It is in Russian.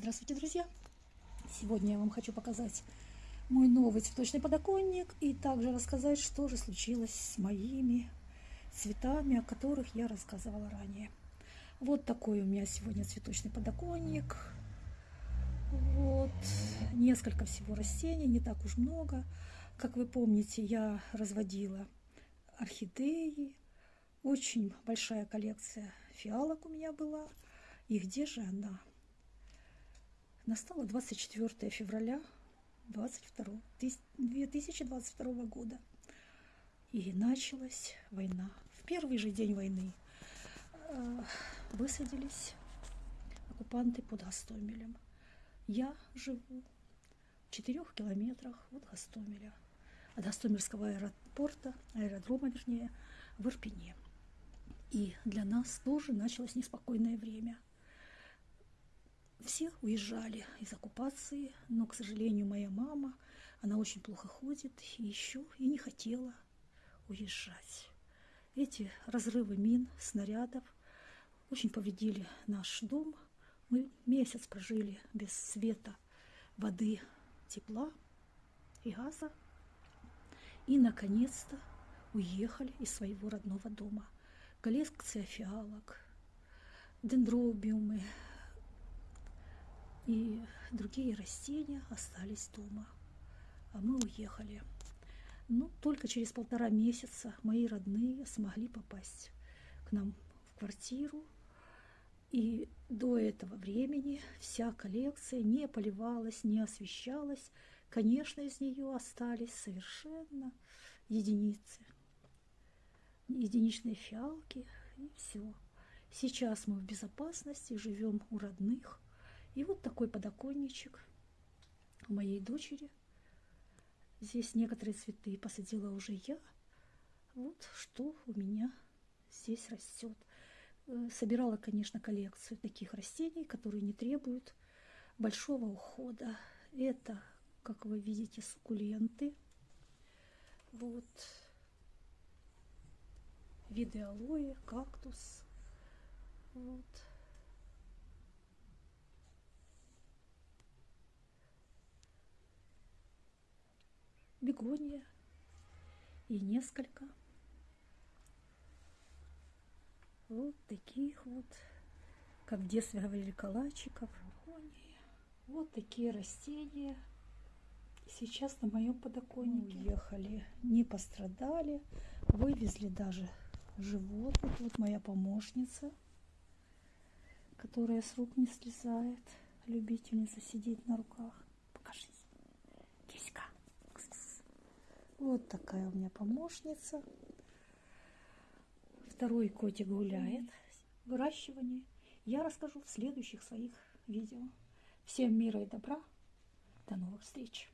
Здравствуйте, друзья! Сегодня я вам хочу показать мой новый цветочный подоконник и также рассказать, что же случилось с моими цветами, о которых я рассказывала ранее. Вот такой у меня сегодня цветочный подоконник. Вот несколько всего растений, не так уж много. Как вы помните, я разводила орхидеи. Очень большая коллекция фиалок у меня была. И где же она? Настало 24 февраля 22, 2022 года. И началась война. В первый же день войны э, высадились оккупанты под Гастомелем. Я живу в четырех километрах от Гастомеля, от Гастомельского аэропорта, аэродрома, вернее, в Ирпене. И для нас тоже началось неспокойное время – все уезжали из оккупации, но, к сожалению, моя мама, она очень плохо ходит и еще и не хотела уезжать. Эти разрывы мин, снарядов очень повредили наш дом. Мы месяц прожили без света, воды, тепла и газа. И, наконец-то, уехали из своего родного дома. Коллекция фиалок, дендробиумы, и другие растения остались дома. А мы уехали. Ну, только через полтора месяца мои родные смогли попасть к нам в квартиру. И до этого времени вся коллекция не поливалась, не освещалась. Конечно, из нее остались совершенно единицы. Единичные фиалки и все. Сейчас мы в безопасности, живем у родных – такой подоконничек у моей дочери. Здесь некоторые цветы посадила уже я. Вот что у меня здесь растет. Э, собирала, конечно, коллекцию таких растений, которые не требуют большого ухода. Это, как вы видите, суккуленты. Вот виды алоэ, кактус. Вот. Бегония и несколько вот таких вот, как в детстве говорили, калачиков. Вот такие растения сейчас на моем подоконнике. Уехали, не пострадали, вывезли даже животных. Вот моя помощница, которая с рук не слезает, любительница сидеть на руках. Вот такая у меня помощница. Второй котик гуляет. Выращивание я расскажу в следующих своих видео. Всем мира и добра. До новых встреч.